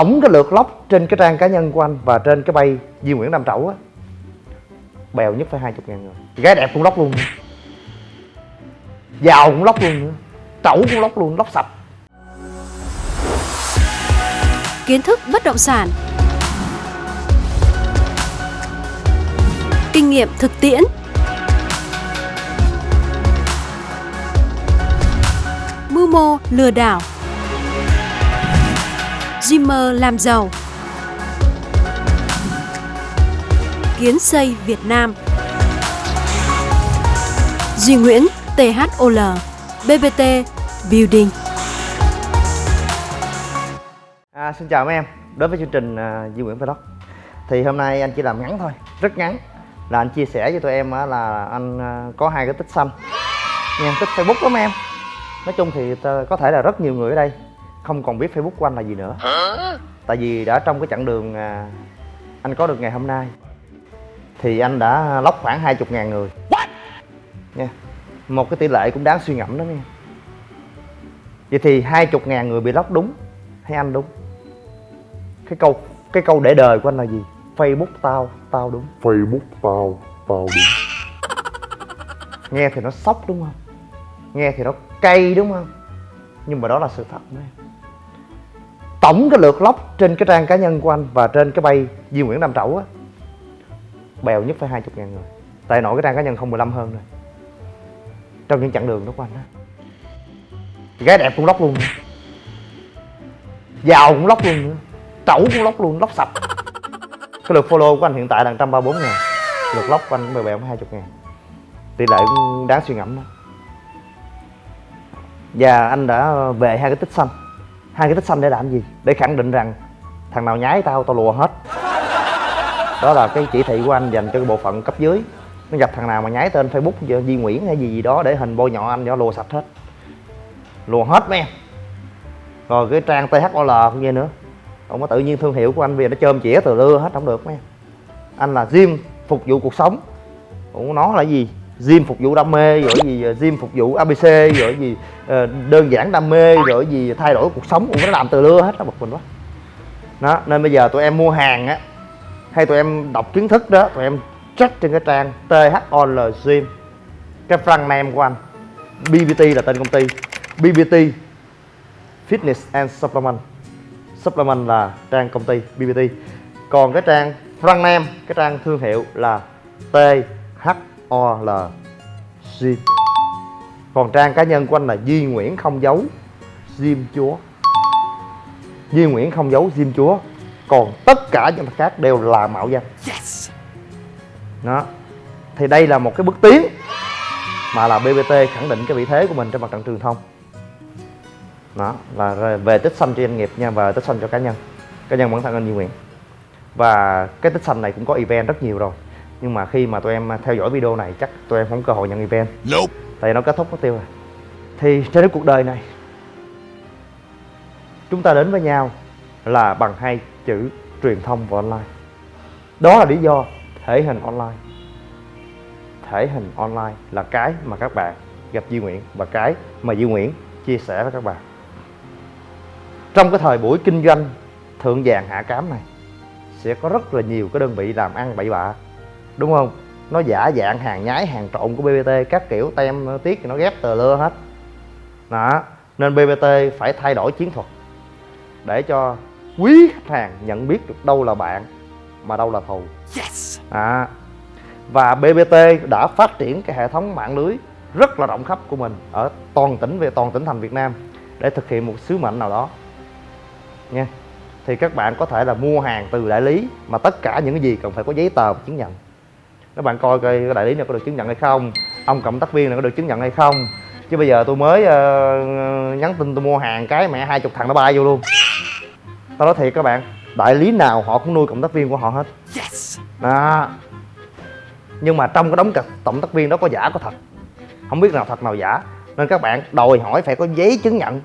tổng cái lượt lóc trên cái trang cá nhân của anh và trên cái bay Duy Nguyễn Nam Trẩu á bèo nhất phải hai chục ngàn người. Gái đẹp cũng lóc luôn nữa. giàu cũng lóc luôn nữa. Trẩu cũng lóc luôn lóc sạch. Kiến thức bất động sản, kinh nghiệm thực tiễn, mưu mô lừa đảo, Dreamer làm giàu, kiến xây Việt Nam, Duy Nguyễn THOL, BBT Building. À, xin chào mấy em. Đối với chương trình uh, Duy Nguyễn Vlog Thì hôm nay anh chỉ làm ngắn thôi Rất ngắn. Là anh chia sẻ với tụi em uh, là anh uh, có hai cái tích xanh. Nha, tích Facebook lắm em. Nói chung thì có thể là rất nhiều người ở đây. Không còn biết Facebook của anh là gì nữa. Tại vì đã trong cái chặng đường uh, Anh có được ngày hôm nay Thì anh đã lóc khoảng 20 ngàn người. Nha Một cái tỷ lệ cũng đáng suy ngẫm đó nha. Vậy thì 20 ngàn người bị lóc đúng Hay anh đúng? Cái câu cái câu để đời của anh là gì? Facebook tao tao đúng. Facebook tao, tao đúng. Nghe thì nó sốc đúng không? Nghe thì nó cay đúng không? Nhưng mà đó là sự thật đấy tổng cái lượt lóc trên cái trang cá nhân của anh và trên cái bay Duy Nguyễn Nam Trẩu á, bèo nhất phải hai chục ngàn người. Tại nổi cái trang cá nhân không 15 hơn rồi trong những chặng đường đó của anh á. Gái đẹp cũng lóc luôn nữa. giàu cũng lóc luôn nữa. Trẩu cũng lóc luôn, lóc sạch. Cái lượt follow của anh hiện tại là 134 ngàn. Lượt lóc của anh cũng bèo bèo 20 ngàn. Tỷ lệ cũng đáng suy ngẫm đó. Và anh đã về hai cái tích xanh hai cái tích xanh để làm gì? Để khẳng định rằng thằng nào nhái tao tao lùa hết. Đó là cái chỉ thị của anh dành cho cái bộ phận cấp dưới. Nó gặp thằng nào mà nhái tên facebook di Nguyễn hay gì gì đó để hình bôi nhọ anh cho lùa sạch hết. Lùa hết mấy em. Rồi cái trang THOL cũng vậy nữa. Không có tự nhiên thương hiệu của anh bây giờ nó chôm chĩa từ lưa hết, không được mấy em. Anh là gym phục vụ cuộc sống. Ủa, nó là gì? Gym phục vụ đam mê, rồi gì ờ, gym phục vụ abc rồi gì ờ, đơn giản đam mê, rồi gì, thay đổi cuộc sống, cũng nó làm từ lưa hết đó bực mình quá. Đó, nên bây giờ tụi em mua hàng á, hay tụi em đọc kiến thức đó, tụi em check trên cái trang THOL Gym. Cái front name của anh BBT là tên công ty. BBT Fitness and Supplement. Supplement là trang công ty BBT còn cái trang front name, cái trang thương hiệu là th THOL Gym còn trang cá nhân của anh là Duy Nguyễn không giấu Gym Chúa. Duy Nguyễn không giấu Gym Chúa. Còn tất cả những mặt khác đều là mạo danh. Đó. Thì đây là một cái bước tiến mà là BBT khẳng định cái vị thế của mình trên mặt trận truyền thông. Đó là về tích xanh cho doanh nghiệp nha và tích xanh cho cá nhân. Cá nhân bản thân anh Duy Nguyễn. Và cái tích xanh này cũng có event rất nhiều rồi nhưng mà khi mà tụi em theo dõi video này chắc tụi em không có cơ hội nhận event. Nope. Tại nó kết thúc mất tiêu rồi. Thì trên cái cuộc đời này chúng ta đến với nhau là bằng hai chữ truyền thông và online. Đó là lý do thể hình online. Thể hình online là cái mà các bạn gặp Duy Nguyễn và cái mà Duy Nguyễn chia sẻ với các bạn. Trong cái thời buổi kinh doanh thượng vàng hạ cám này sẽ có rất là nhiều cái đơn vị làm ăn bậy bạ đúng không? Nó giả dạng hàng nhái hàng trộn của BBT các kiểu tem tiết thì nó ghép tờ lưa hết. Đó nên BBT phải thay đổi chiến thuật để cho quý khách hàng nhận biết được đâu là bạn mà đâu là thù. Yes! À, và BBT đã phát triển cái hệ thống mạng lưới rất là rộng khắp của mình ở toàn tỉnh về toàn tỉnh thành Việt Nam để thực hiện một sứ mệnh nào đó. Nha. Thì các bạn có thể là mua hàng từ đại lý mà tất cả những cái gì cần phải có giấy tờ và chứng nhận các bạn coi coi cái đại lý này có được chứng nhận hay không ông cộng tác viên này có được chứng nhận hay không. Chứ bây giờ tôi mới ờ, nhắn tin tôi mua hàng cái mẹ hai chục thằng nó bay vô luôn. Tao nói thiệt các bạn đại lý nào họ cũng nuôi cộng tác viên của họ hết. Yes. Đó. Nhưng mà trong cái đống cặp tổng tác viên đó có giả có thật? Không biết nào thật nào giả. Nên các bạn đòi hỏi phải có giấy chứng nhận.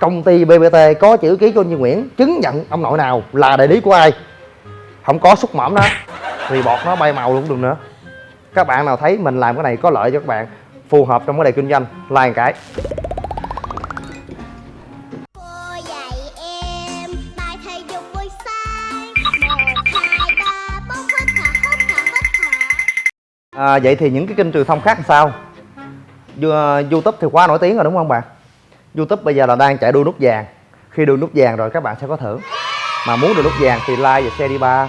Công ty BBT có chữ ký của anh Duy Nguyễn chứng nhận ông nội nào là đại lý của ai? Không có xúc mỏm đó thì bọt nó bay màu luôn cũng được nữa. Các bạn nào thấy mình làm cái này có lợi cho các bạn phù hợp trong cái đề kinh doanh like cái. À, vậy thì những cái kênh truyền thông khác làm sao? À, YouTube thì quá nổi tiếng rồi đúng không bạn? YouTube bây giờ là đang chạy đua nút vàng. Khi đua nút vàng rồi các bạn sẽ có thưởng. Mà muốn được nút vàng thì like và share đi ba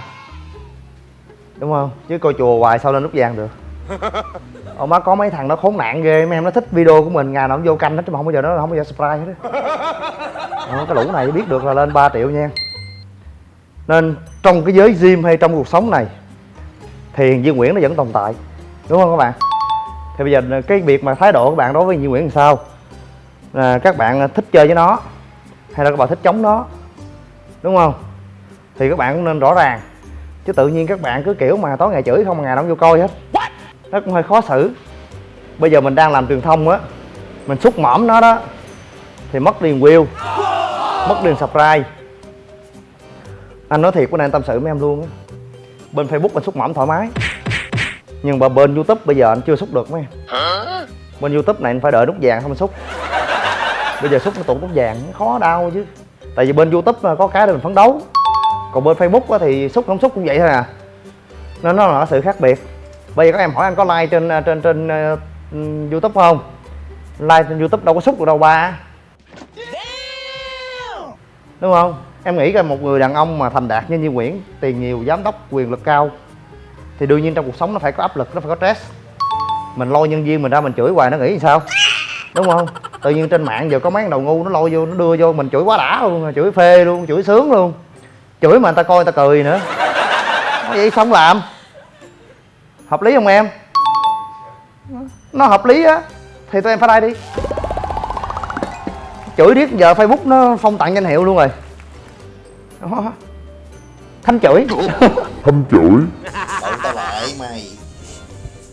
đúng không? Chứ coi chùa hoài sao lên nút vàng được. Ông má có mấy thằng nó khốn nạn ghê mấy em nó thích video của mình ngày nào nó vô canh hết chứ mà không bao giờ nó không bao giờ subscribe hết á. Ờ, cái lũ này biết được là lên 3 triệu nha. Nên trong cái giới gym hay trong cuộc sống này thì Duy Nguyễn nó vẫn tồn tại. Đúng không các bạn? Thì bây giờ cái việc mà thái độ của các bạn đối với Duy Nguyễn làm sao? Là các bạn thích chơi với nó hay là các bạn thích chống nó? Đúng không? Thì các bạn cũng nên rõ ràng chứ tự nhiên các bạn cứ kiểu mà tối ngày chửi không mà ngày nào cũng vô coi hết. Nó cũng hơi khó xử. Bây giờ mình đang làm truyền thông á mình xúc mõm nó đó thì mất liền view mất liền subscribe. Anh nói thiệt này anh tâm sự với em luôn á bên facebook anh xúc mõm thoải mái. Nhưng mà bên youtube bây giờ anh chưa xúc được mấy em. Bên youtube này anh phải đợi nút vàng không xúc. Bây giờ xúc nó tụt nút vàng khó đau chứ. Tại vì bên youtube có cái để mình phấn đấu còn bên facebook thì xúc không xúc cũng vậy thôi à. Nên nó là sự khác biệt. Bây giờ các em hỏi anh có like trên à, trên trên uh, youtube không? Like trên youtube đâu có xúc được đâu ba. Đúng không? Em nghĩ coi một người đàn ông mà thành đạt như Như Nguyễn tiền nhiều giám đốc quyền lực cao thì đương nhiên trong cuộc sống nó phải có áp lực nó phải có stress. Mình lôi nhân viên mình ra mình chửi hoài nó nghĩ sao? Đúng không? Tự nhiên trên mạng giờ có mấy đầu ngu nó lôi vô nó đưa vô mình chửi quá đã luôn chửi phê luôn chửi sướng luôn chửi mà người ta coi người ta cười nữa. Nói vậy xong làm. Hợp lý không em? Nó hợp lý á. Thì tụi em phải like đi. Chửi riết giờ facebook nó phong tặng danh hiệu luôn rồi. Đó. thanh chửi. Thâm chửi. Đậu tao lại mày.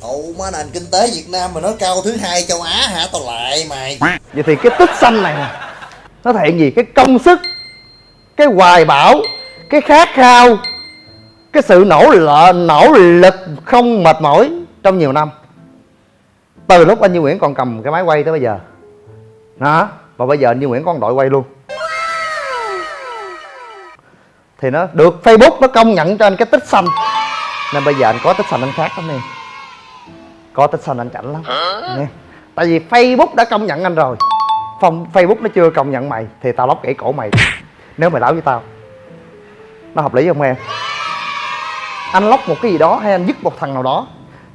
Ồ má nền kinh tế Việt Nam mà nói cao thứ hai châu Á hả? Tao lại mày. Vậy thì cái tích xanh này nè nó thể hiện gì? Cái công sức cái hoài bão cái khát khao cái sự nỗ lực nỗ lực không mệt mỏi trong nhiều năm. Từ lúc anh Như Nguyễn còn cầm cái máy quay tới bây giờ. Đó và bây giờ anh Như Nguyễn có một đội quay luôn. Thì nó được Facebook nó công nhận cho anh cái tích xanh. Nên bây giờ anh có tích xanh anh khác lắm nè. Có tích xanh anh chảnh lắm. Nè tại vì Facebook đã công nhận anh rồi. Phong Facebook nó chưa công nhận mày thì tao lóc gãy cổ mày. Nếu mày láo với tao nó hợp lý không em? Anh lóc một cái gì đó hay anh dứt một thằng nào đó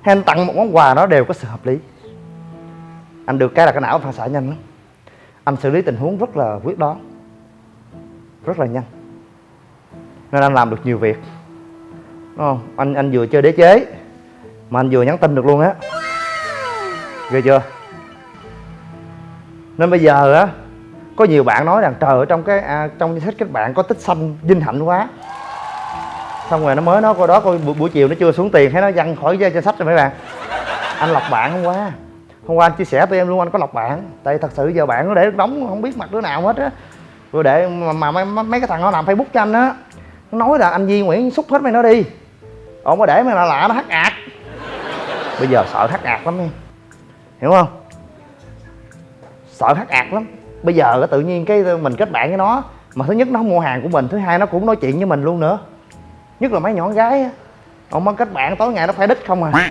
hay anh tặng một món quà nó đều có sự hợp lý. Anh được cái là cái não phản xạ nhanh lắm. Anh xử lý tình huống rất là quyết đoán rất là nhanh. Nên anh làm được nhiều việc. Đúng không? Anh anh vừa chơi đế chế mà anh vừa nhắn tin được luôn á. Ghê chưa? Nên bây giờ á có nhiều bạn nói rằng trời ở trong cái à, trong danh sách các bạn có tích xanh vinh hạnh quá xong rồi nó mới nói coi đó coi buổi, buổi chiều nó chưa xuống tiền. Thấy nó văng khỏi danh sách rồi mấy bạn. Anh lọc bạn hôm qua. Hôm qua anh chia sẻ với em luôn anh có lọc bạn. Tại thật sự giờ bạn nó để đóng không biết mặt đứa nào hết á. Rồi để mà, mà mấy, mấy cái thằng nó làm facebook cho anh á nó nói là anh Duy Nguyễn xúc hết mày nó đi. Ông có để mày là lạ nó hắc ạc. Bây giờ sợ hắc ạc lắm em hiểu không? Sợ hắc ạc lắm. Bây giờ tự nhiên cái mình kết bạn với nó mà thứ nhất nó không mua hàng của mình thứ hai nó cũng nói chuyện với mình luôn nữa nhất là mấy nhỏ gái á. Ông mới kết bạn, tối ngày nó phải đích không à.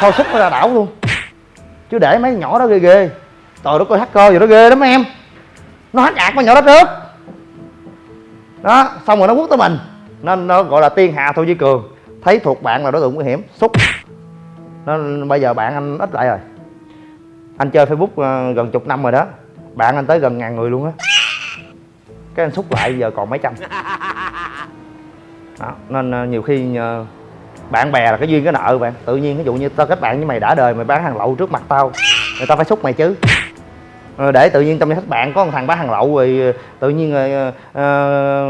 Thôi xúc nó ra đảo luôn. Chứ để mấy nhỏ đó ghê ghê. Trời đất coi hacker rồi nó ghê lắm em. Nó hát ạc mấy nhỏ đó trước. Đó, xong rồi nó quất tới mình. Nên nó gọi là tiên hạ thôi với cường. Thấy thuộc bạn là đối tượng nguy hiểm, xúc. Nên bây giờ bạn anh ít lại rồi. Anh chơi facebook ờ, gần chục năm rồi đó. Bạn anh tới gần ngàn người luôn á. Cái anh xúc lại, giờ còn mấy trăm đó nên ờ, nhiều khi bạn bè là cái duyên cái nợ bạn. Tự nhiên ví dụ như tao kết bạn với mày đã đời mày bán hàng lậu trước mặt tao người ta phải xúc mày chứ. Ờ, để tự nhiên trong danh sách bạn có một thằng bán hàng lậu rồi ờ, tự nhiên rồi uh,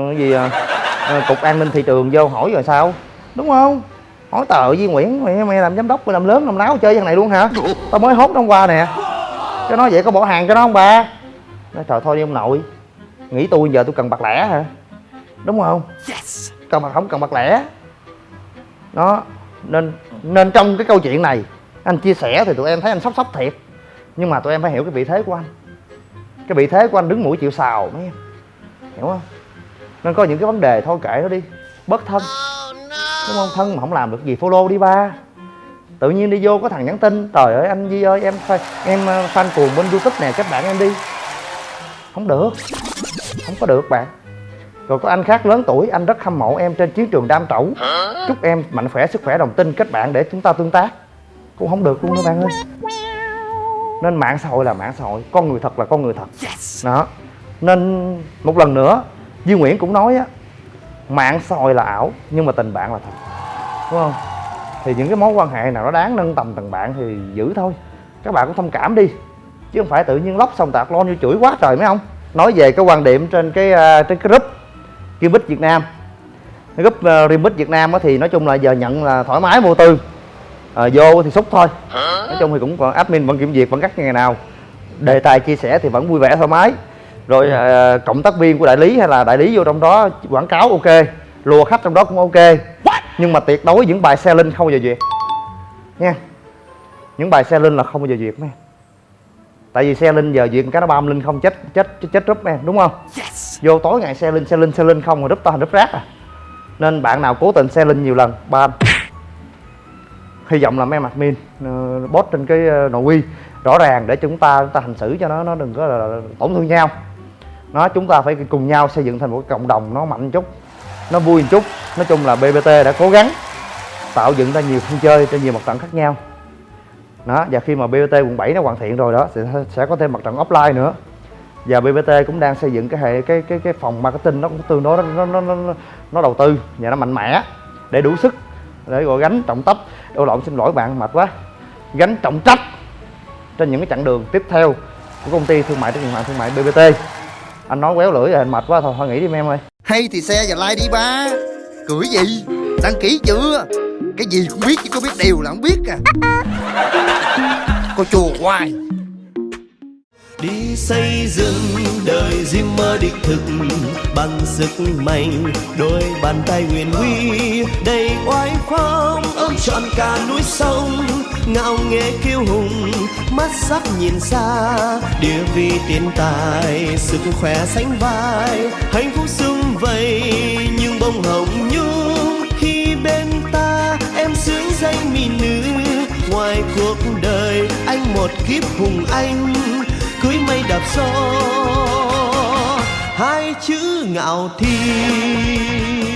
cái gì uh, cục an ninh thị trường vô hỏi rồi sao? Đúng không? Hỏi tờ Duy Nguyễn mày, mày làm giám đốc mày làm lớn làm láo chơi thằng này luôn hả? Tao mới hốt nó hôm qua nè. Cái nói vậy có bỏ hàng cho nó không ba nói trời thôi đi ông nội nghĩ tôi giờ tôi cần bạc lẻ hả? Đúng không? Cần mặt không cần mặt lẻ. Đó, nên nên trong cái câu chuyện này, anh chia sẻ thì tụi em thấy anh sốc sốc thiệt. Nhưng mà tụi em phải hiểu cái vị thế của anh. Cái vị thế của anh đứng mũi chịu sào, mấy em. Hiểu không? Nên có những cái vấn đề thôi, kệ nó đi. Bớt thân. Đúng không? Thân mà không làm được gì, follow đi ba. Tự nhiên đi vô có thằng nhắn tin, trời ơi, anh Di ơi, em em ờ, fan cuồng bên youtube nè, các bạn em đi. Không được. Không có được, bạn rồi có anh khác lớn tuổi anh rất hâm mộ em trên chiến trường đam trẩu. Chúc em mạnh khỏe sức khỏe đồng tin kết bạn để chúng ta tương tác. Cũng không được luôn đó bạn ơi. Nên mạng xã hội là mạng xã hội con người thật là con người thật. Đó. Nên một lần nữa Duy Nguyễn cũng nói á mạng xã hội là ảo nhưng mà tình bạn là thật. Đúng không? Thì những cái mối quan hệ nào nó đáng nâng tầm tình bạn thì giữ thôi. Các bạn cũng thông cảm đi. Chứ không phải tự nhiên lóc xong tạc lon vô chửi quá trời mấy ông. Nói về cái quan điểm trên cái uh, trên cái group Gimbit Việt Nam. Cái group uh, Gimbit Việt Nam á thì nói chung là giờ nhận là thoải mái vô tư. À, vô thì xúc thôi. Nói chung thì cũng còn admin vẫn kiểm duyệt vẫn cắt ngày nào. Đề tài chia sẻ thì vẫn vui vẻ thoải mái. Rồi à, cộng tác viên của đại lý hay là đại lý vô trong đó quảng cáo ok. Lùa khách trong đó cũng ok. Nhưng mà tuyệt đối những bài xe linh không bao giờ duyệt. Nha. Những bài xe linh là không bao giờ duyệt mấy em. tại vì xe linh giờ duyệt cái nó bam linh không chết chết chết, chết rúp em đúng không vô tối ngày xe linh xe linh xe linh không rồi đúp to thành đúp rác à. Nên bạn nào cố tình xe linh nhiều lần ban hy vọng là mấy em min ờ, uh, bot trên cái uh, nội quy rõ ràng để chúng ta chúng ta hành xử cho nó nó đừng có là, tổn thương nhau. Nó chúng ta phải cùng nhau xây dựng thành một cộng đồng nó mạnh một chút nó vui một chút. Nói chung là bbt đã cố gắng tạo dựng ra nhiều sân chơi trên nhiều mặt trận khác nhau. Đó và khi mà bbt quận 7 nó hoàn thiện rồi đó sẽ sẽ có thêm mặt trận offline nữa và bbt cũng đang xây dựng cái hệ cái cái cái phòng marketing nó cũng tương đối nó nó nó nó, đầu tư và nó mạnh mẽ để đủ sức để gọi gánh trọng tấp đôi lộn xin lỗi bạn mệt quá. Gánh trọng trách trên những cái chặng đường tiếp theo của công ty thương mại trách nhiệm hạn thương mại bbt anh nói quéo lưỡi rồi anh mệt quá thôi thôi nghỉ đi em ơi. Hay thì xe và like đi ba. Cưỡi gì? Đăng ký chưa? Cái gì cũng biết chứ có biết điều là không biết à. Cô chùa hoài đi xây dựng đời riêng mơ đích thực bằng sức mạnh, đôi bàn tay huyền huy. Đầy oai phong ôm trọn cả núi sông, ngạo nghễ kiêu hùng, mắt sắc nhìn xa. Địa vị tiền tài, sức khỏe sánh vai, hạnh phúc sum vầy, nhưng bông hồng nhung khi bên ta em sướng danh mỹ nữ, ngoài cuộc đời anh một kiếp hùng anh cưới mây đạp gió hai chữ ngạo thiên